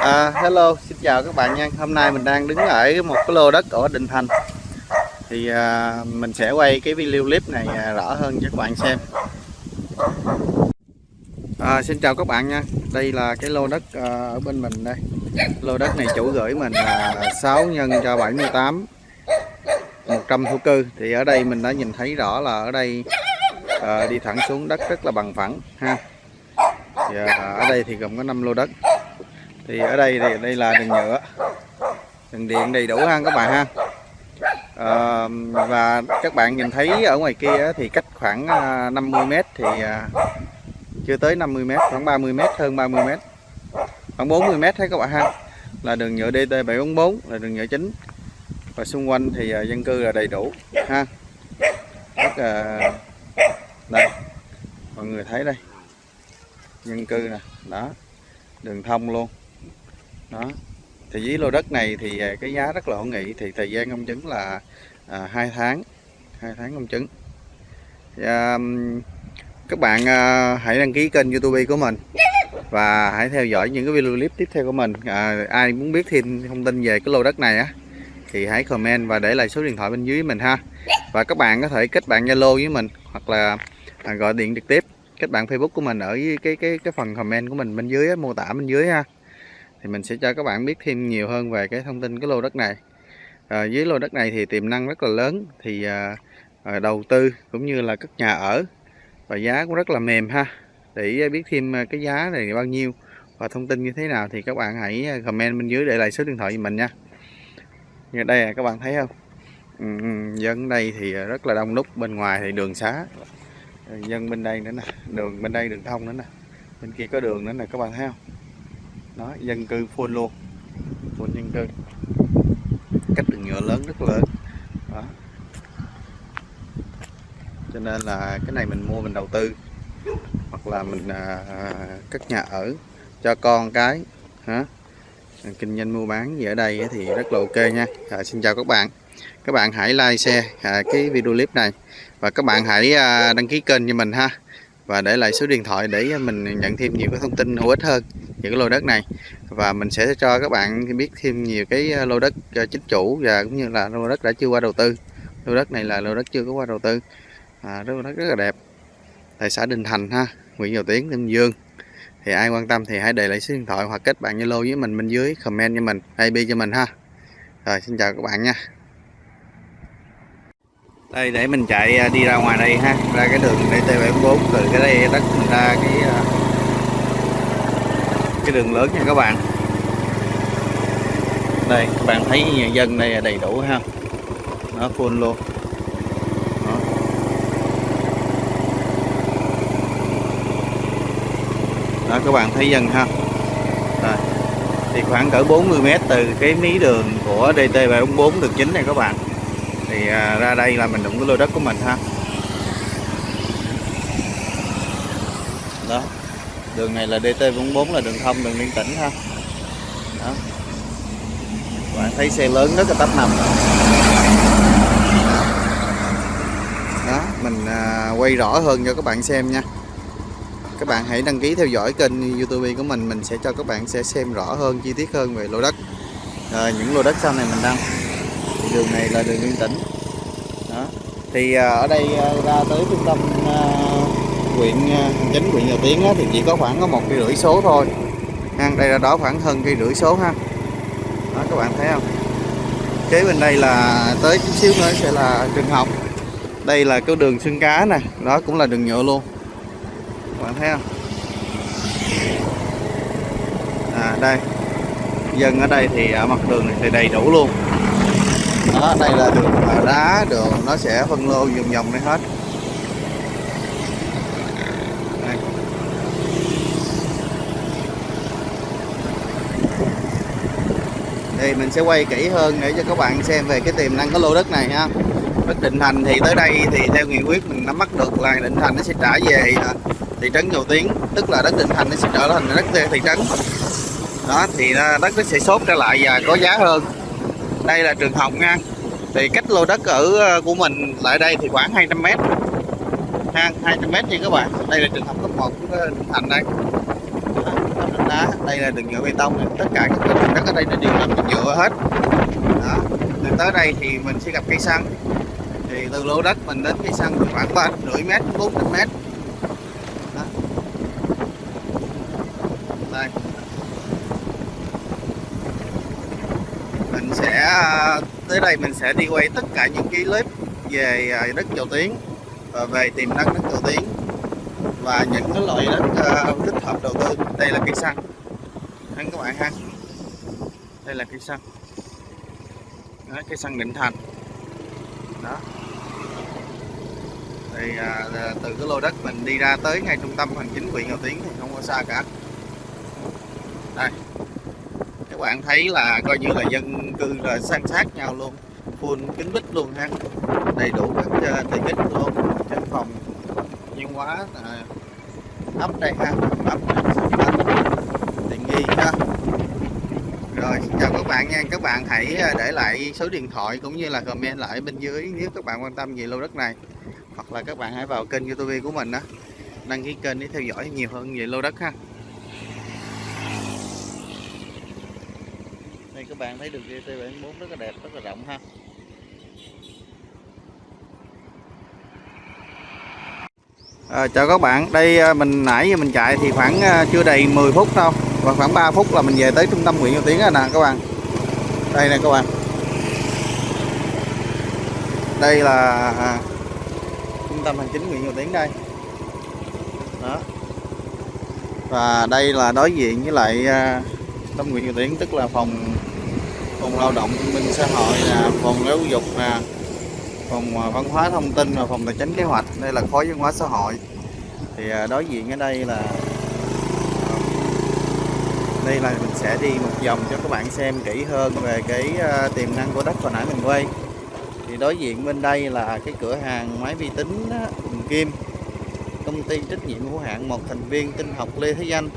À, hello, xin chào các bạn nha. Hôm nay mình đang đứng ở một cái lô đất ở Định Thành. Thì à, mình sẽ quay cái video clip này à, rõ hơn cho các bạn xem. À, xin chào các bạn nha. Đây là cái lô đất à, ở bên mình đây. Lô đất này chủ gửi mình là 6 nhân cho 78 100 thổ cư. Thì ở đây mình đã nhìn thấy rõ là ở đây à, đi thẳng xuống đất rất là bằng phẳng ha. Thì, à, ở đây thì gồm có 5 lô đất thì ở đây thì đây là đường nhựa. Đường điện đầy đủ ha các bạn ha. À, và các bạn nhìn thấy ở ngoài kia thì cách khoảng à, 50m thì à, chưa tới 50m khoảng 30m hơn 30m khoảng 40m thấy các bạn ha. Là đường nhựa DT744 là đường nhựa chính. Và xung quanh thì à, dân cư là đầy đủ ha. Rất là đây mọi người thấy đây. Dân cư nè đó đường thông luôn đó. Thì với lô đất này thì à, cái giá rất là hữu nghị thì thời gian công chứng là à, 2 tháng 2 tháng công chứng. Thì, à, các bạn à, hãy đăng ký kênh youtube của mình và hãy theo dõi những cái video clip tiếp theo của mình. À, ai muốn biết thêm thông tin về cái lô đất này á thì hãy comment và để lại số điện thoại bên dưới mình ha. Và các bạn có thể kết bạn zalo với mình hoặc là à, gọi điện trực tiếp. Kết bạn facebook của mình ở cái cái cái phần comment của mình bên dưới á, mô tả bên dưới ha thì mình sẽ cho các bạn biết thêm nhiều hơn về cái thông tin cái lô đất này. À, dưới lô đất này thì tiềm năng rất là lớn thì à, à, đầu tư cũng như là cất nhà ở và giá cũng rất là mềm ha. Để biết thêm cái giá này bao nhiêu và thông tin như thế nào thì các bạn hãy comment bên dưới để lại số điện thoại của mình nha. Như đây các bạn thấy không? Ừ, dân đây thì rất là đông đúc bên ngoài thì đường xá. Dân bên đây nữa nè đường bên đây đường thông nữa nè bên kia có đường nữa nè các bạn thấy không? Đó dân cư full luôn. Full dân cư. Cách đường nhựa lớn rất lớn. Đó. Cho nên là cái này mình mua mình đầu tư. Hoặc là mình à, cất nhà ở cho con cái. Hả? Kinh doanh mua bán gì ở đây thì rất là ok nha. À, xin chào các bạn. Các bạn hãy like share à, cái video clip này. Và các bạn hãy à, đăng ký kênh cho mình ha và để lại số điện thoại để mình nhận thêm nhiều cái thông tin hữu ích hơn những cái lô đất này. Và mình sẽ cho các bạn biết thêm nhiều cái ờ, lô đất ờ, chính chủ và cũng như là lô đất đã chưa qua đầu tư. Lô đất này là lô đất chưa có qua đầu tư. À, lô đất rất là đẹp. Tại xã Đình Thành ha Nguyễn Dầu Tiến Ninh Dương. Thì ai quan tâm thì hãy để lại số điện thoại hoặc kết bạn Zalo với mình bên dưới comment cho mình IP cho mình ha. Rồi xin chào các bạn nha đây, để mình chạy à, đi ra ngoài đây ha. Ra cái đường DT74 từ cái đây đất mình ra cái à, cái đường lớn nha các bạn. Đây, các bạn thấy nhà dân đây là đầy đủ ha. Nó full luôn. Đó. đó, các bạn thấy dân ha. Rồi. thì khoảng cỡ 40 mét từ cái mí đường của DT744 đường chính này các bạn thì à, ra đây là mình đụng cái lô đất của mình ha. Đó đường này là DT44 là đường thông đường liên tỉnh ha. Đó. Bạn thấy xe lớn rất là tấp nằm đó mình à, quay rõ hơn cho các bạn xem nha. Các bạn hãy đăng ký theo dõi kênh youtube của mình mình sẽ cho các bạn sẽ xem rõ hơn chi tiết hơn về lô đất. À, những lô đất sau này mình đăng đường này là đường liên tỉnh. Đó. Thì à, ở đây à, ra tới trung tâm à, huyện chính, huyện Nhà Tiến thì chỉ có khoảng có một cây rưỡi số thôi. Ha, đây là đó khoảng hơn cây rưỡi số ha. Đó, các bạn thấy không? Kế bên đây là tới chút xíu nữa sẽ là trường học. Đây là cái đường xương cá nè, đó cũng là đường nhựa luôn. Các bạn thấy không? À đây. Dân ở đây thì ở mặt đường này thì đầy đủ luôn đó, đây là đường đá đường nó sẽ phân lô vòng vòng đây hết. Thì mình sẽ quay kỹ hơn để cho các bạn xem về cái tiềm năng của lô đất này ha. Đất Định Thành thì tới đây thì theo nghị quyết mình nắm bắt được là Định Thành nó sẽ trả về à, thị trấn Dầu Tiến tức là đất Định Thành nó sẽ trở thành đất thị trấn. Đó, thì à, đất nó sẽ sốt trở lại và có giá hơn. Đây là trường học nha thì cách lô đất ở ờ, của mình lại đây thì khoảng 200 mét. Ha 200 mét nha các bạn. Đây là trường học cấp 1 của ờ, Định Thành đây. Đá đây là đường nhựa bê tông tất cả các cái đường đất ở đây đều làm bằng nhựa hết. Đó từ tới đây thì mình sẽ gặp cây xăng. Thì từ lô đất mình đến cây xăng khoảng ba rưỡi mét, bốn mét. Đó. đây. Mình sẽ ờ, tới đây mình sẽ đi quay tất cả những cái clip về à, đất dầu tiếng và về tiềm năng đất dầu tiếng và những cái loại đất à, uh, thích hợp đầu tư. Đây là cây xăng. Anh các bạn ha. Đây là cây xăng. Đó, cây xăng định thành. Đó. Thì à, từ cái lô đất mình đi ra tới ngay trung tâm hành chính huyện Ngọc Tiến thì không có xa cả đây các bạn thấy là coi như là dân cư là san sát nhau luôn full kính bích luôn ha. Đầy đủ các ờ, tiện ích luôn trên phòng nhiên hóa à, ấp đây ha ấp tiện nghi ha. Rồi chào các bạn nha. Các bạn hãy ờ, để lại số điện thoại cũng như là comment lại bên dưới nếu các bạn quan tâm về lô đất này. Hoặc là các bạn hãy vào kênh youtube của mình đó đăng ký kênh để theo dõi nhiều hơn về lô đất ha. Các bạn thấy đường GT74 rất là đẹp rất là rộng ha. À, chào các bạn, đây à, mình nãy giờ mình chạy thì khoảng à, chưa đầy 10 phút đâu Và khoảng 3 phút là mình về tới trung tâm huyện Châu Tiến rồi nè các bạn. Đây nè các bạn. Đây là à, trung tâm hành chính huyện Châu Tiến đây. Đó. Và đây là đối diện với lại trung tâm huyện Châu Tiến tức là phòng phòng lao động thương minh xã hội là phòng giáo dục là phòng à, văn hóa thông tin và phòng tài chính kế hoạch. Đây là khối văn hóa xã hội. Thì à, đối diện ở đây là à, đây là mình sẽ đi một vòng cho các bạn xem kỹ hơn về cái tiềm năng của đất hồi nãy mình quay. Thì đối diện bên đây là cái cửa hàng máy vi tính Hùng Kim. Công ty trách nhiệm hữu hạn một thành viên tinh học Lê Thế Danh.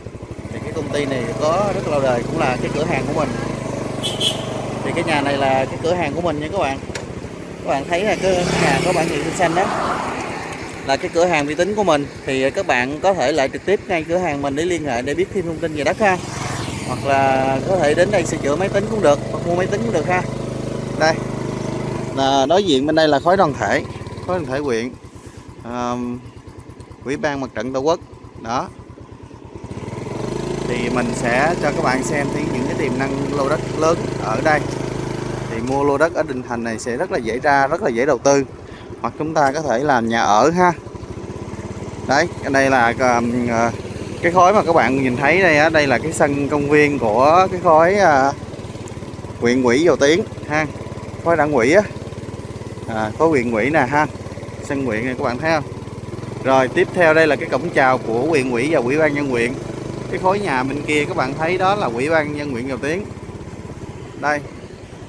Thì cái công ty này có rất lâu đời, cũng là cái cửa hàng của mình thì cái nhà này là cái cửa hàng của mình nha các bạn. Các bạn thấy là cái nhà có bản hiệu xanh đó là cái cửa hàng uy tín của mình. Thì các bạn có thể lại trực tiếp ngay cửa hàng mình để liên hệ để biết thêm thông tin về đất ha. Hoặc là có thể đến đây sửa chữa máy tính cũng được hoặc mua máy tính cũng được ha. Đây. Là đối diện bên đây là khối đoàn thể khối đoàn thể huyện um, ủy ban mặt trận tổ quốc. Đó thì mình sẽ cho các bạn xem thấy những cái tiềm năng lô đất lớn ở đây. Thì mua lô đất ở Định Thành này sẽ rất là dễ ra rất là dễ đầu tư. Hoặc chúng ta có thể làm nhà ở ha. Đấy cái đây là à, à, cái khối mà các bạn nhìn thấy đây á đây là cái sân công viên của cái khối à, huyện ủy dầu tiến ha. Khối đảng ủy á. À, khối huyện ủy nè ha. Sân huyện này các bạn thấy không? Rồi tiếp theo đây là cái cổng chào của huyện ủy và ủy ban nhân huyện cái khối nhà bên kia, các bạn thấy đó là ủy ban nhân huyện dầu tiến. Đây,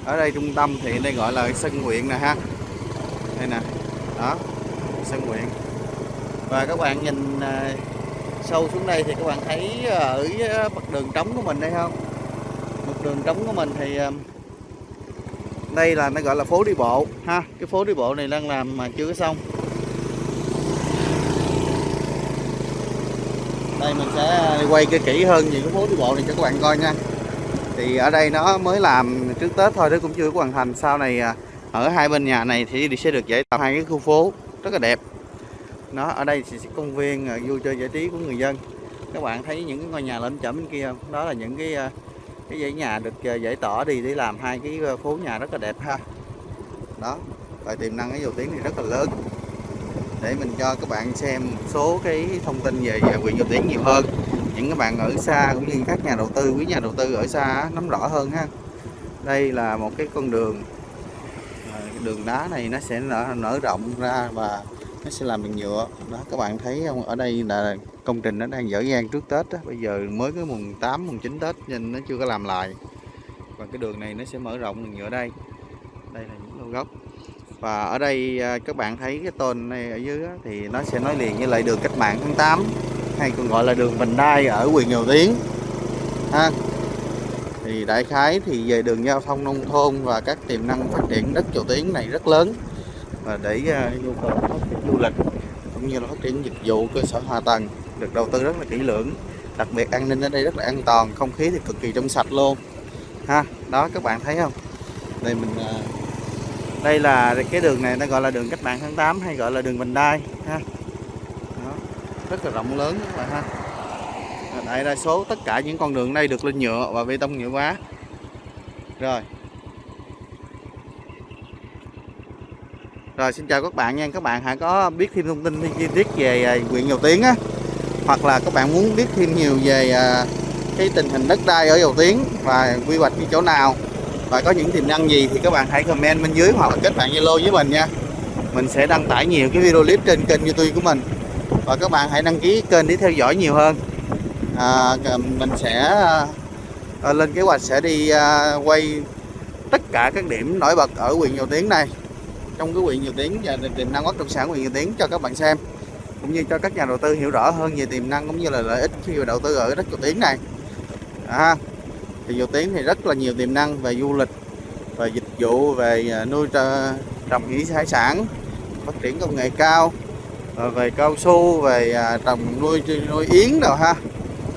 ở đây trung tâm thì đây gọi là sân huyện nè ha. Đây nè, đó, sân huyện. Và các bạn nhìn à, sâu xuống đây thì các bạn thấy à, ở à, mặt đường trống của mình đây không? Mặt đường trống của mình thì đây là nó gọi là phố đi bộ ha. Cái phố đi bộ này đang làm mà chưa có xong. Đây mình sẽ ờ, quay cái kỹ hơn về cái phố đi bộ này cho các bạn coi nha. Thì ở đây nó mới làm trước Tết thôi, nó cũng chưa có hoàn thành. Sau này ờ, ở hai bên nhà này thì sẽ được giải tạo hai cái khu phố rất là đẹp. Nó ở đây thì công viên ờ, vui chơi giải trí của người dân. Các bạn thấy những cái ngôi nhà lên chậm bên kia không? Đó là những cái cái dãy nhà được giải tỏa đi để làm hai cái phố nhà rất là đẹp ha. Đó và tiềm năng cái dầu tiếng thì rất là lớn để mình cho các bạn xem một số cái thông tin về huyện dầu tiếng nhiều hơn. Những các bạn ở xa cũng như các nhà đầu tư quý nhà đầu tư ở xa nắm rõ hơn ha. Đây là một cái con đường à, đường đá này nó sẽ nở, nở rộng ra và nó sẽ làm bằng nhựa. Đó các bạn thấy không? Ở đây là công trình nó đang dở dang trước Tết đó. bây giờ mới cái mùng 8 mùng 9 Tết nên nó chưa có làm lại. Và cái đường này nó sẽ mở rộng bằng nhựa đây. Đây là những lô gốc và ở đây à, các bạn thấy cái tôn này ở dưới thì nó sẽ nói liền với lại đường cách mạng tháng 8 hay còn gọi là đường Vành Đai ở quyền Nhiều Tiến ha. Thì đại khái thì về đường giao thông nông thôn và các tiềm năng phát triển đất Triều Tiến này rất lớn. Và để à, nhu cầu phát triển du lịch cũng như là phát triển dịch vụ cơ sở hạ tầng được đầu tư rất là kỹ lưỡng. Đặc biệt an ninh ở đây rất là an toàn, không khí thì cực kỳ trong sạch luôn. Ha, đó, các bạn thấy không? Đây mình à, đây là cái đường này nó gọi là đường cách mạng tháng 8 hay gọi là đường vành đai ha. Đó, rất là rộng lớn các bạn ha. Đại đa số tất cả những con đường đây được lên nhựa và bê tông nhựa quá rồi. Rồi xin chào các bạn nha. Các bạn hãy có biết thêm thông tin chi tiết về à, huyện Dầu Tiến á? Hoặc là các bạn muốn biết thêm nhiều về à, cái tình hình đất đai ở Dầu Tiến Và quy hoạch như chỗ nào? Và có những tiềm năng gì thì các bạn hãy comment bên dưới Hoặc là kết bạn Zalo với mình nha. Mình sẽ đăng tải nhiều cái video clip trên kênh YouTube của mình. Và các bạn hãy đăng ký kênh để theo dõi nhiều hơn. À, Mình sẽ à, lên kế hoạch sẽ đi à, quay tất cả các điểm nổi bật ở huyện Dầu Tiến này. Trong cái huyện Dầu Tiến và tiềm năng bất động sản huyện Dầu Tiến cho các bạn xem. Cũng như cho các nhà đầu tư hiểu rõ hơn về tiềm năng cũng như là lợi ích khi đầu tư ở đất Dầu Tiến này. À, thì Dầu tiếng thì rất là nhiều tiềm năng về du lịch, về dịch vụ, về à, nuôi trồng thủy hải sản, phát triển công nghệ cao à, về cao su, về à, trồng nuôi nuôi yến rồi ha.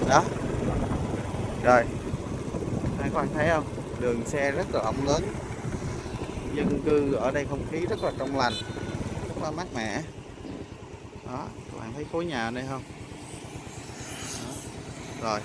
Đó. Rồi. Các bạn thấy không? Đường xe rất là rộng lớn. Dân cư ở đây không khí rất là trong lành, rất là mát mẻ. Đó, các bạn thấy khối nhà ở đây không? Đó. rồi.